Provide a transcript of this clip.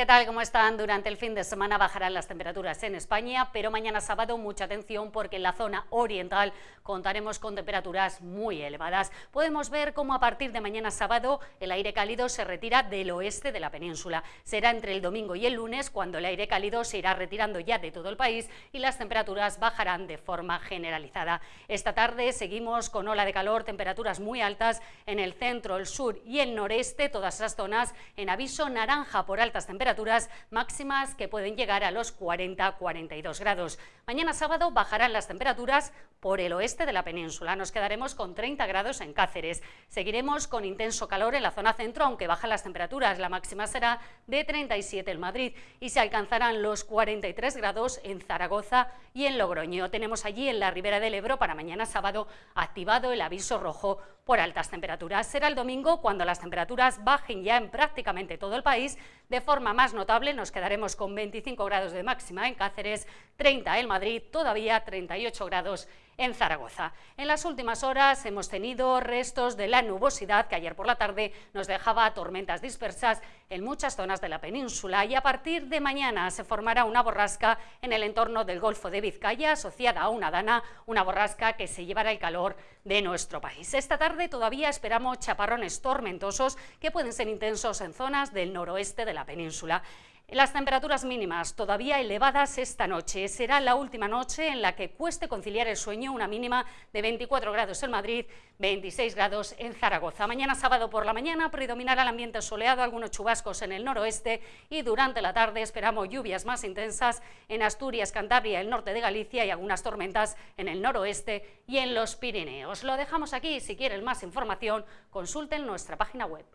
¿Qué tal? ¿Cómo están? Durante el fin de semana bajarán las temperaturas en España, pero mañana sábado mucha atención porque en la zona oriental contaremos con temperaturas muy elevadas. Podemos ver cómo a partir de mañana sábado el aire cálido se retira del oeste de la península. Será entre el domingo y el lunes cuando el aire cálido se irá retirando ya de todo el país y las temperaturas bajarán de forma generalizada. Esta tarde seguimos con ola de calor, temperaturas muy altas en el centro, el sur y el noreste, todas esas zonas en aviso naranja por altas temperaturas temperaturas máximas que pueden llegar a los 40-42 grados. Mañana sábado bajarán las temperaturas por el oeste de la península. Nos quedaremos con 30 grados en Cáceres. Seguiremos con intenso calor en la zona centro, aunque bajan las temperaturas. La máxima será de 37 en Madrid y se alcanzarán los 43 grados en Zaragoza y en Logroño. Tenemos allí en la ribera del Ebro para mañana sábado activado el aviso rojo por altas temperaturas. Será el domingo cuando las temperaturas bajen ya en prácticamente todo el país de forma más notable nos quedaremos con 25 grados de máxima en Cáceres, 30 en Madrid, todavía 38 grados en Zaragoza. En las últimas horas hemos tenido restos de la nubosidad que ayer por la tarde nos dejaba tormentas dispersas en muchas zonas de la península y a partir de mañana se formará una borrasca en el entorno del Golfo de Vizcaya asociada a una dana, una borrasca que se llevará el calor de nuestro país. Esta tarde todavía esperamos chaparrones tormentosos que pueden ser intensos en zonas del noroeste de la península. Las temperaturas mínimas todavía elevadas esta noche. Será la última noche en la que cueste conciliar el sueño, una mínima de 24 grados en Madrid, 26 grados en Zaragoza. Mañana sábado por la mañana predominará el ambiente soleado, algunos chubascos en el noroeste y durante la tarde esperamos lluvias más intensas en Asturias, Cantabria, el norte de Galicia y algunas tormentas en el noroeste y en los Pirineos. Lo dejamos aquí, si quieren más información consulten nuestra página web.